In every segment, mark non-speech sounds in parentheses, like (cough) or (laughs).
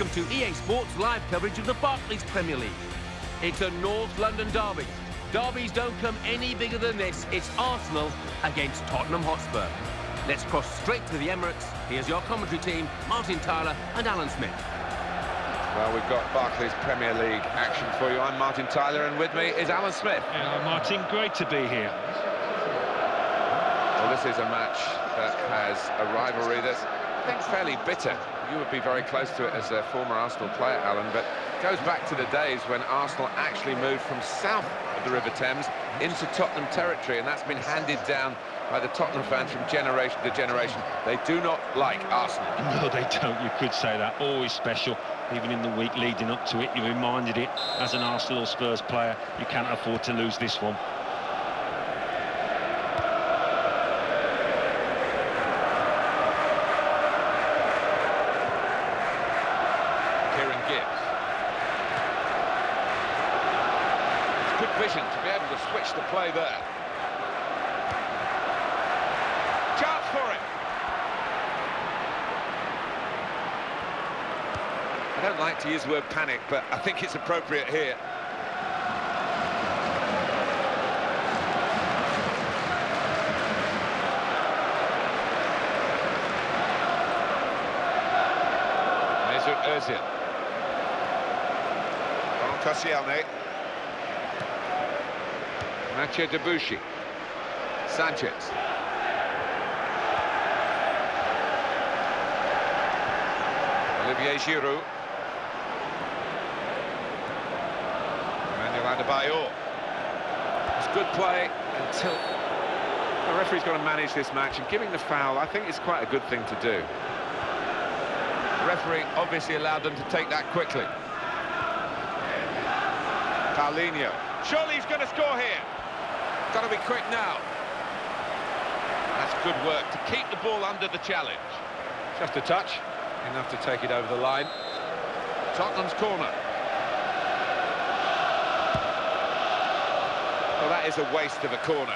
Welcome to EA Sports live coverage of the Barclays Premier League. It's a North London derby. Derbies don't come any bigger than this. It's Arsenal against Tottenham Hotspur. Let's cross straight to the Emirates. Here's your commentary team, Martin Tyler and Alan Smith. Well, we've got Barclays Premier League action for you. I'm Martin Tyler, and with me is Alan Smith. Yeah, Martin, great to be here. Well, this is a match that has a rivalry that's, I think, fairly bitter. You would be very close to it as a former Arsenal player, Alan, but it goes back to the days when Arsenal actually moved from south of the River Thames into Tottenham territory, and that's been handed down by the Tottenham fans from generation to generation. They do not like Arsenal. (laughs) No, they don't. You could say that. Always special. Even in the week leading up to it, you reminded it as an Arsenal Spurs player, you can't afford to lose this one. To be able to switch the play there. Chance for it. I don't like to use the word panic, but I think it's appropriate here. Mesut Ozil. On Koscielny. Mathieu Debuchy. Sanchez. Olivier Giroud. Emmanuel Adebayor. It's good play until the referee's got to manage this match and giving the foul I think is quite a good thing to do. The referee obviously allowed them to take that quickly. Paulinho. Surely he's going to score here. Got to be quick now. That's good work to keep the ball under the challenge. Just a touch, enough to take it over the line. Tottenham's corner. Well, that is a waste of a corner.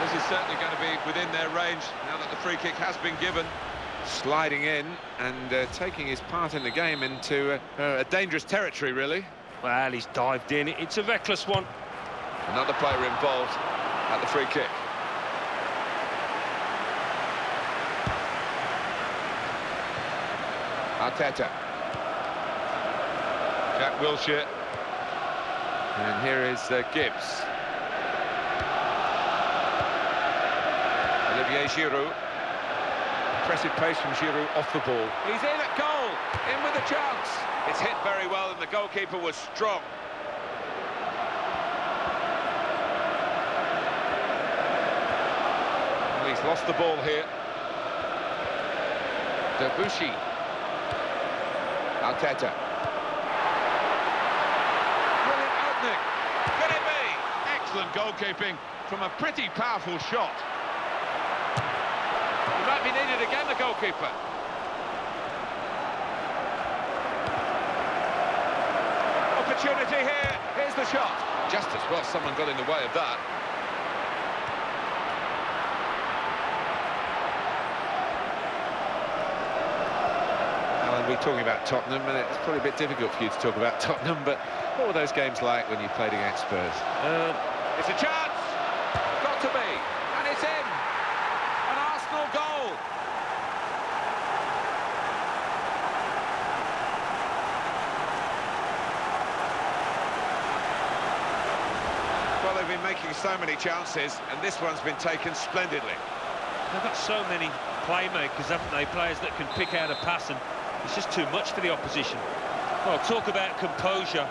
This is certainly going to be within their range now that the free kick has been given. Sliding in and uh, taking his part in the game into uh, a dangerous territory, really. Well, he's dived in. It's a reckless one. Another player involved at the free kick. Arteta. Jack Wilshere. And here is uh, Gibbs. Olivier Giroud. Impressive pace from Giroud off the ball. He's in in with a chance. It's hit very well and the goalkeeper was strong. Well, he's lost the ball here. Debuchy. Arteta. Brilliant. Could it be? Excellent goalkeeping from a pretty powerful shot. He might be needed again, the goalkeeper. Opportunity here. Here's the shot. Just as well someone got in the way of that. Alan, we're talking about Tottenham, and it's probably a bit difficult for you to talk about (laughs) Tottenham, but what were those games like when you played against Spurs? Uh, it's a chance! Got to be! And it's in! An Arsenal goal! Well, they've been making so many chances, and this one's been taken splendidly. They've got so many playmakers, haven't they? Players that can pick out a pass, and it's just too much for the opposition. Well, talk about composure.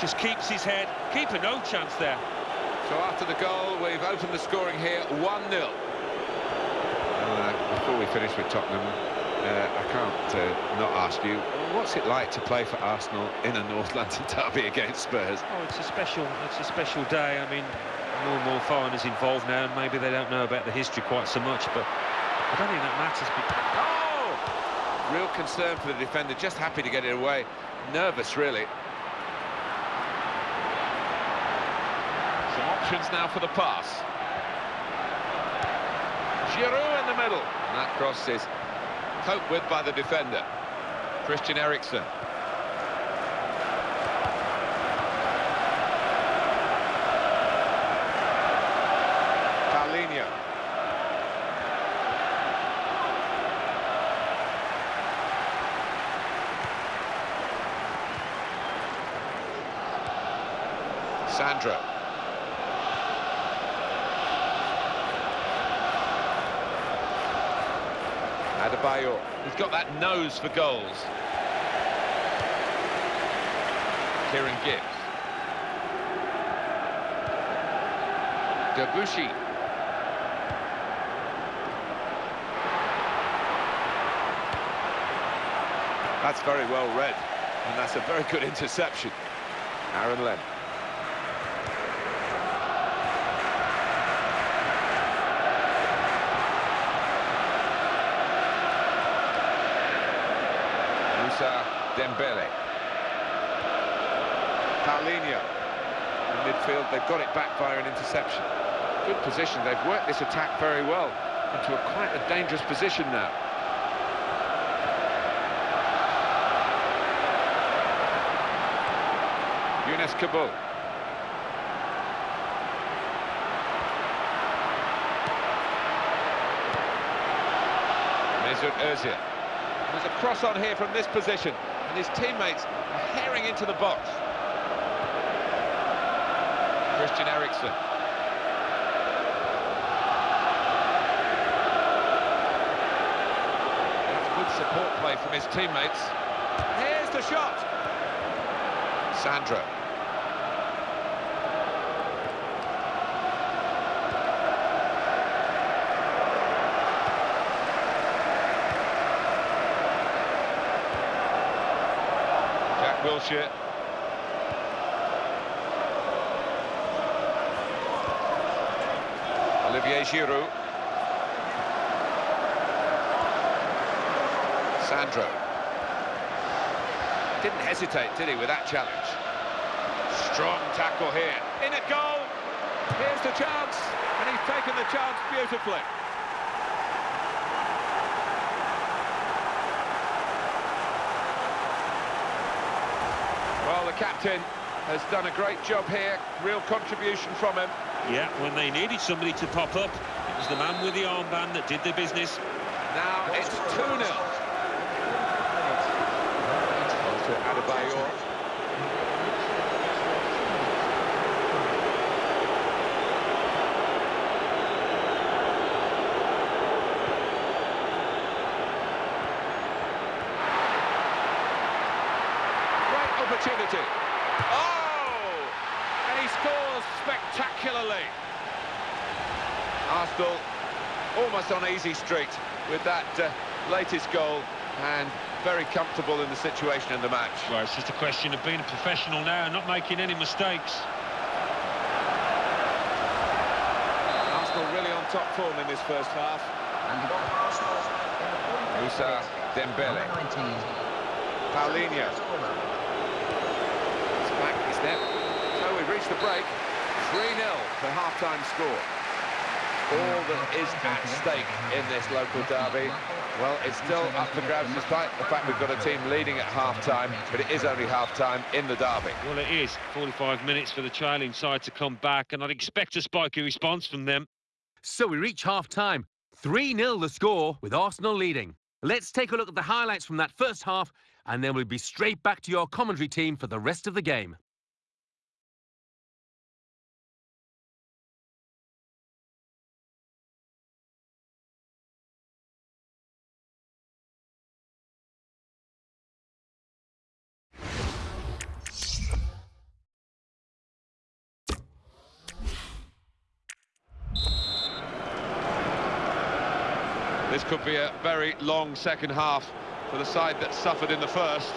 Just keeps his head. Keeper no chance there. So after the goal, we've opened the scoring here, 1-0. Uh, before we finish with Tottenham, uh, I can't uh, not ask you, what's it like to play for Arsenal in a North London (laughs) derby against Spurs? Oh, it's a special, it's a special day. I mean, more and more foreigners involved now, and maybe they don't know about the history quite so much, but I don't think that matters. Oh! Real concern for the defender, just happy to get it away. Nervous, really. Some options now for the pass. Giroud in the middle. And that cross is coped with by the defender. Christian Eriksen. Paulinho. Sandro. Adebayor. He's got that nose for goals. Kieran Gibbs. Debuchy. That's very well read, and that's a very good interception. Aaron Len. Dembele. Paulinho. In midfield, they've got it back via an interception. Good position, they've worked this attack very well into a quite a dangerous position now. Younes Kaboul. Mesut Ozil. There's a cross on here from this position, and his teammates are herring into the box. Christian Eriksen. That's good support play from his teammates. Here's the shot. Sandro. Olivier Giroud. Sandro. Didn't hesitate, did he, with that challenge? Strong tackle here. In at goal. Here's the chance. And he's taken the chance beautifully. Captain has done a great job here. Real contribution from him. Yeah, when they needed somebody to pop up, it was the man with the armband that did the business. Now it's 2-0. Adebayor. Great opportunity. Oh! And he scores spectacularly. Arsenal almost on easy street with that uh, latest goal and very comfortable in the situation in the match. Well, it's just a question of being a professional now and not making any mistakes. Arsenal really on top form in this first half. Moussa Dembele. Paulinho. It's back, is there? So the break. 3-0 the half-time score. All that is at stake in this local derby. Well, it's still up for grabs despite the fact we've got a team leading at half-time, but it is only half-time in the derby. Well, it is 45 minutes for the trailing side to come back, and I'd expect a spiky response from them. So we reach half-time. 3-0 the score, with Arsenal leading. Let's take a look at the highlights from that first half, and then we'll be straight back to your commentary team for the rest of the game. This could be a very long second half for the side that suffered in the first.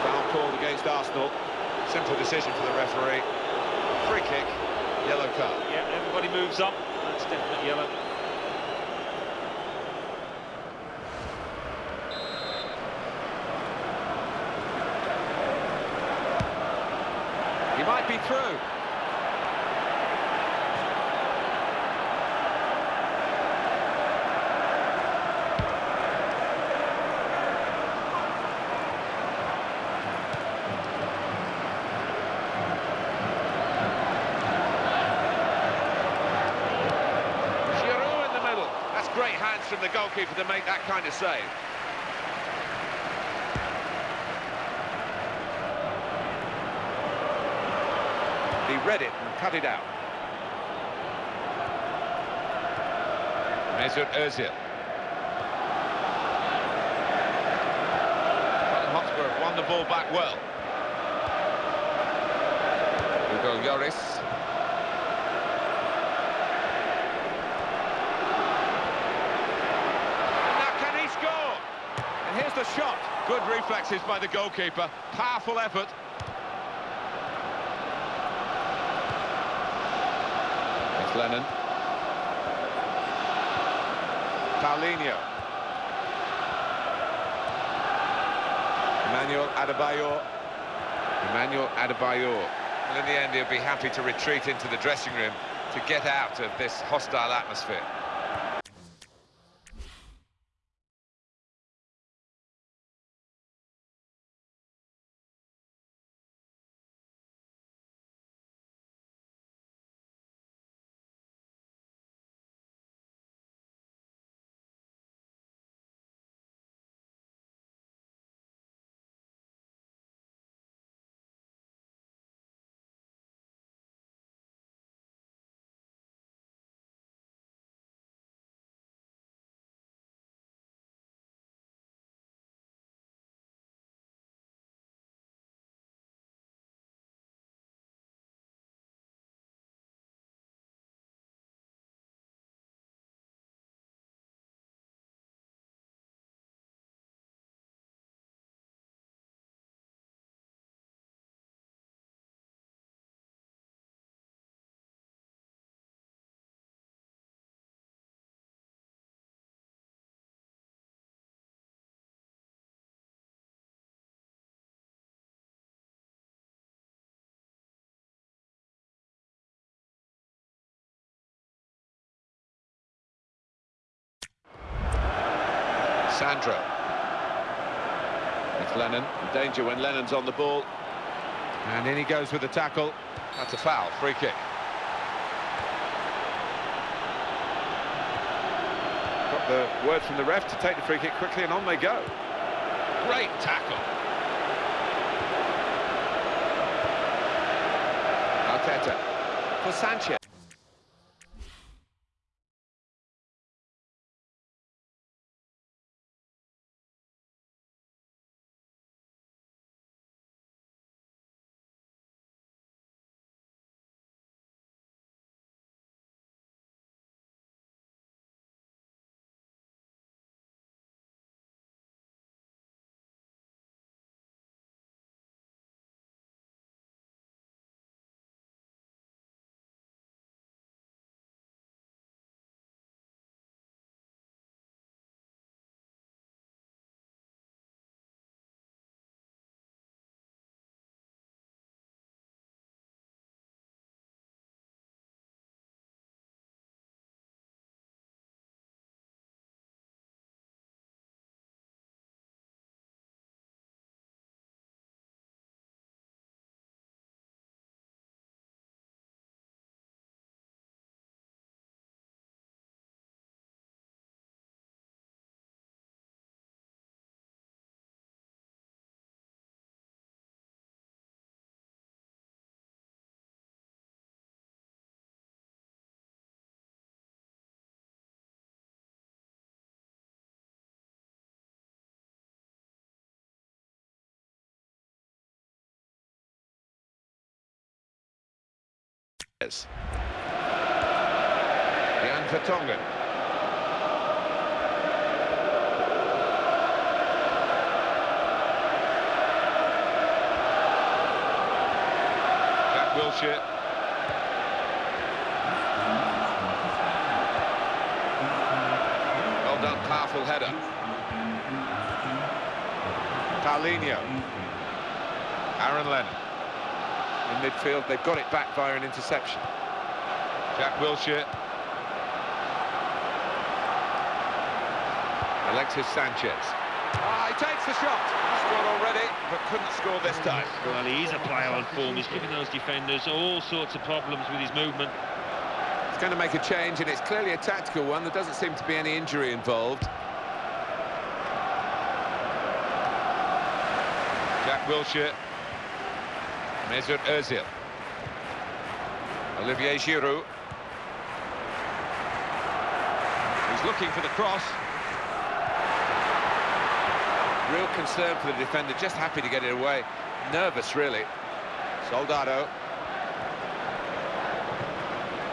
Foul called against Arsenal. Simple decision for the referee. Free kick, yellow card. Yeah, everybody moves up. That's definitely yellow. He might be through. Chance from the goalkeeper to make that kind of save. He read it and cut it out. Mesut Ozil. Hotspur won the ball back well. Hugo Lloris. And now can he score? And here's the shot. Good reflexes by the goalkeeper. Powerful effort. It's Lennon. Paulinho. Emmanuel Adebayor. Emmanuel Adebayor. Well, in the end, he'll be happy to retreat into the dressing room to get out of this hostile atmosphere. Sandro. It's Lennon. in Danger when Lennon's on the ball. And in he goes with the tackle. That's a foul. Free kick. Got the word from the ref to take the free kick quickly and on they go. Great tackle. Arteta for Sanchez. Jan Vertonghen. Jack Wilshere. Well done, powerful header. Paulinho. Aaron Lennon in midfield. They've got it back via an interception. Jack Wilshere. Alexis Sanchez. Ah, he takes the shot. Scored already, but couldn't score this time. Well, he is a player on form. He's giving those defenders all sorts of problems with his movement. He's going to make a change, and it's clearly a tactical one. There doesn't seem to be any injury involved. Jack Wilshere. Mesut Ozil. Olivier Giroud. He's looking for the cross. Real concern for the defender, just happy to get it away. Nervous, really. Soldado.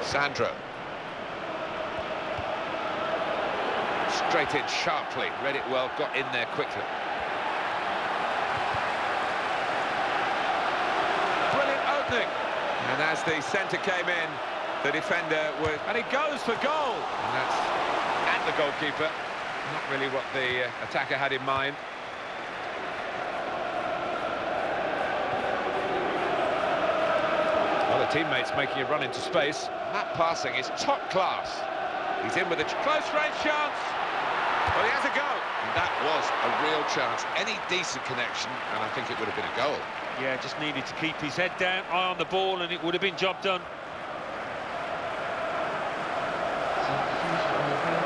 Sandro. Straight in sharply, read it well, got in there quickly. And as the centre came in, the defender was... And he goes for goal! And that's at the goalkeeper. Not really what the uh, attacker had in mind. Well, the teammate's making a run into space. That passing is top class. He's in with a close-range chance. Well, he has a go. And that was a real chance. Any decent connection, and I think it would have been a goal. Yeah, just needed to keep his head down, eye on the ball, and it would have been job done.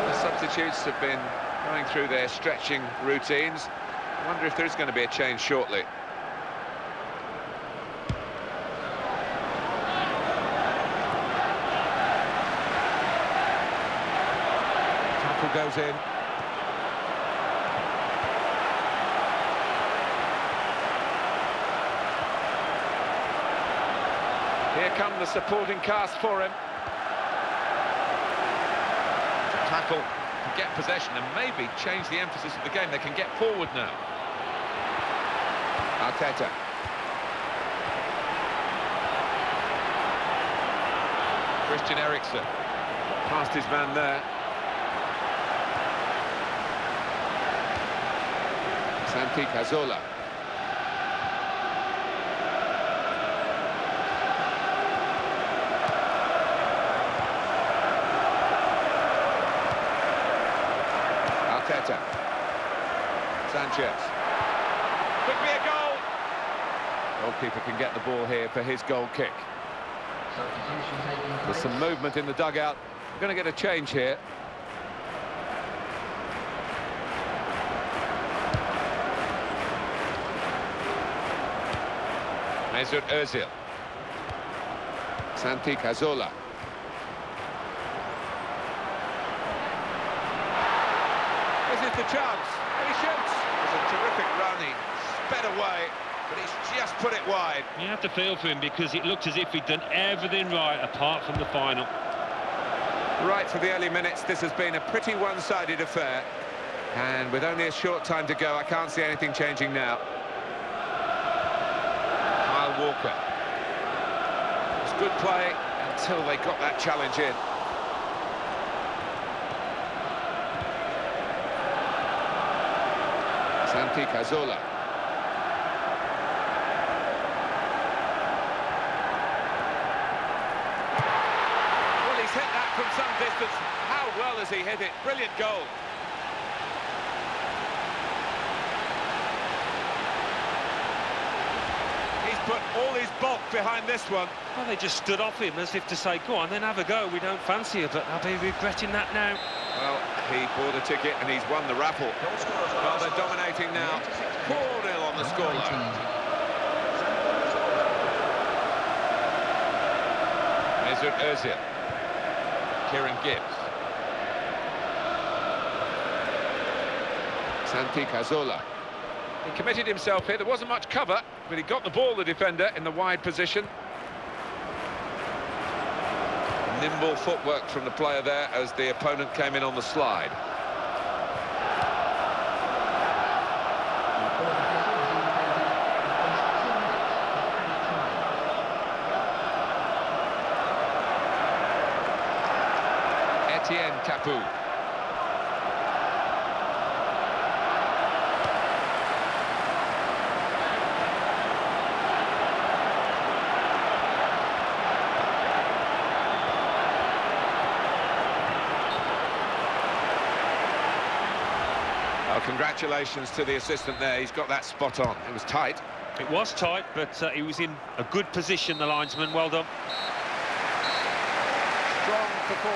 The substitutes have been going through their stretching routines. I wonder if there's going to be a change shortly. Tackle goes in. Come the supporting cast for him. Tackle to get possession and maybe change the emphasis of the game. They can get forward now. Arteta. Christian Eriksen. Past his man there. Santi Cazorla. Arteta. Sanchez. Could be a goal. Goalkeeper can get the ball here for his goal kick. There's some movement in the dugout. We're going to get a change here. Mesut Ozil. Santi Cazorla. This is the chance. He shoots. It's a terrific run. He sped away, but he's just put it wide. You have to feel for him because it looked as if he'd done everything right apart from the final. Right for the early minutes, this has been a pretty one-sided affair. And with only a short time to go, I can't see anything changing now. Kyle Walker. It's good play until they got that challenge in. Santi Cazorla. Well, he's hit that from some distance. How well has he hit it? Brilliant goal. He's put all his bulk behind this one. Well, they just stood off him as if to say, go on, then have a go. We don't fancy you, but I'll be regretting that now. Well, he bought a ticket and he's won the raffle. Well, they're dominating now. 4-0 on the scoreline. Mesut Ozil. Kieran Gibbs. Santi Cazorla. He committed himself here. There wasn't much cover, but he got the ball, the defender, in the wide position. Nimble footwork from the player there as the opponent came in on the slide. Etienne Capoue. Well, congratulations to the assistant there. He's got that spot on. It was tight. It was tight, but uh, he was in a good position, the linesman. Well done. Strong for four.